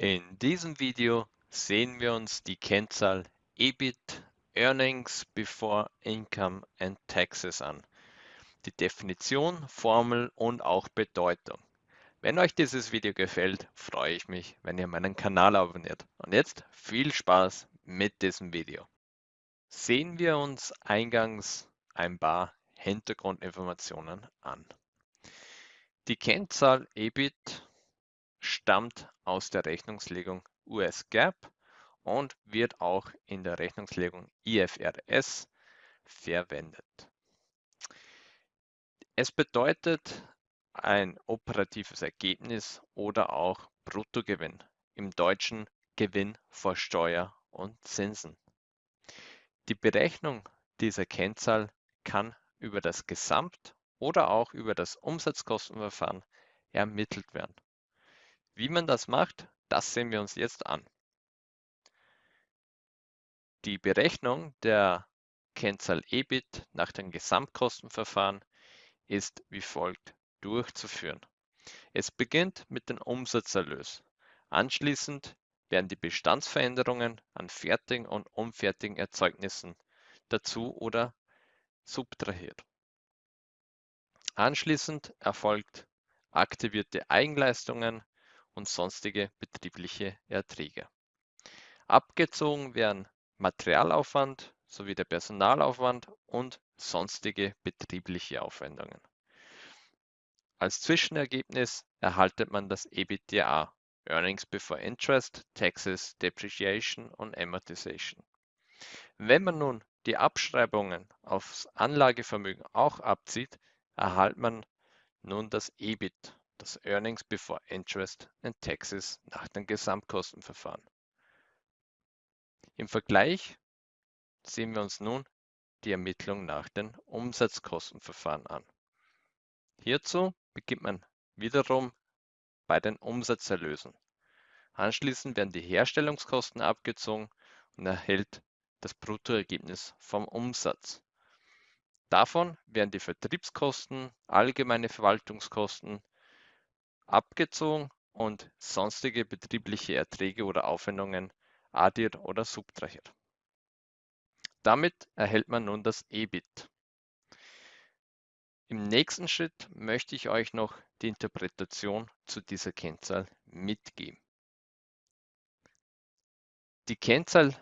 In diesem Video sehen wir uns die Kennzahl EBIT Earnings Before Income and Taxes an. Die Definition, Formel und auch Bedeutung. Wenn euch dieses Video gefällt, freue ich mich, wenn ihr meinen Kanal abonniert. Und jetzt viel Spaß mit diesem Video. Sehen wir uns eingangs ein paar Hintergrundinformationen an. Die Kennzahl EBIT stammt aus der Rechnungslegung US GAAP und wird auch in der Rechnungslegung IFRS verwendet. Es bedeutet ein operatives Ergebnis oder auch Bruttogewinn, im Deutschen Gewinn vor Steuer und Zinsen. Die Berechnung dieser Kennzahl kann über das Gesamt- oder auch über das Umsatzkostenverfahren ermittelt werden. Wie man das macht, das sehen wir uns jetzt an. Die Berechnung der Kennzahl EBIT nach dem Gesamtkostenverfahren ist wie folgt durchzuführen. Es beginnt mit dem Umsatzerlös. Anschließend werden die Bestandsveränderungen an fertigen und unfertigen Erzeugnissen dazu oder subtrahiert. Anschließend erfolgt aktivierte Eigenleistungen und sonstige betriebliche Erträge. Abgezogen werden Materialaufwand sowie der Personalaufwand und sonstige betriebliche Aufwendungen. Als Zwischenergebnis erhaltet man das EBITDA, Earnings Before Interest, Taxes, Depreciation und Amortization. Wenn man nun die Abschreibungen aufs Anlagevermögen auch abzieht, erhält man nun das EBIT, das Earnings Before Interest and Taxes nach dem Gesamtkostenverfahren. Im Vergleich sehen wir uns nun die Ermittlung nach dem Umsatzkostenverfahren an. Hierzu beginnt man wiederum bei den Umsatzerlösen. Anschließend werden die Herstellungskosten abgezogen und erhält das Bruttoergebnis vom Umsatz. Davon werden die Vertriebskosten, allgemeine Verwaltungskosten, abgezogen und sonstige betriebliche Erträge oder Aufwendungen addiert oder subtrahiert. Damit erhält man nun das EBIT. Im nächsten Schritt möchte ich euch noch die Interpretation zu dieser Kennzahl mitgeben. Die Kennzahl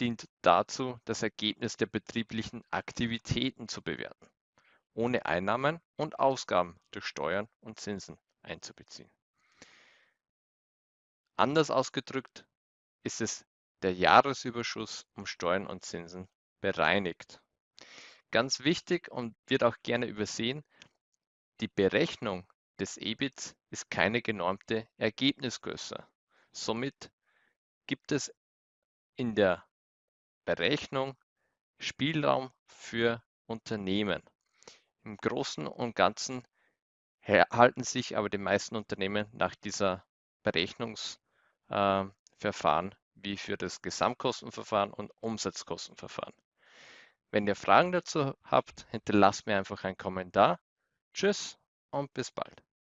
dient dazu, das Ergebnis der betrieblichen Aktivitäten zu bewerten, ohne Einnahmen und Ausgaben durch Steuern und Zinsen einzubeziehen. Anders ausgedrückt ist es der Jahresüberschuss um Steuern und Zinsen bereinigt. Ganz wichtig und wird auch gerne übersehen, die Berechnung des EBITs ist keine genormte Ergebnisgröße. Somit gibt es in der Berechnung Spielraum für Unternehmen. Im Großen und Ganzen halten sich aber die meisten Unternehmen nach dieser Berechnungsverfahren äh, wie für das Gesamtkostenverfahren und Umsatzkostenverfahren. Wenn ihr Fragen dazu habt, hinterlasst mir einfach einen Kommentar. Tschüss und bis bald.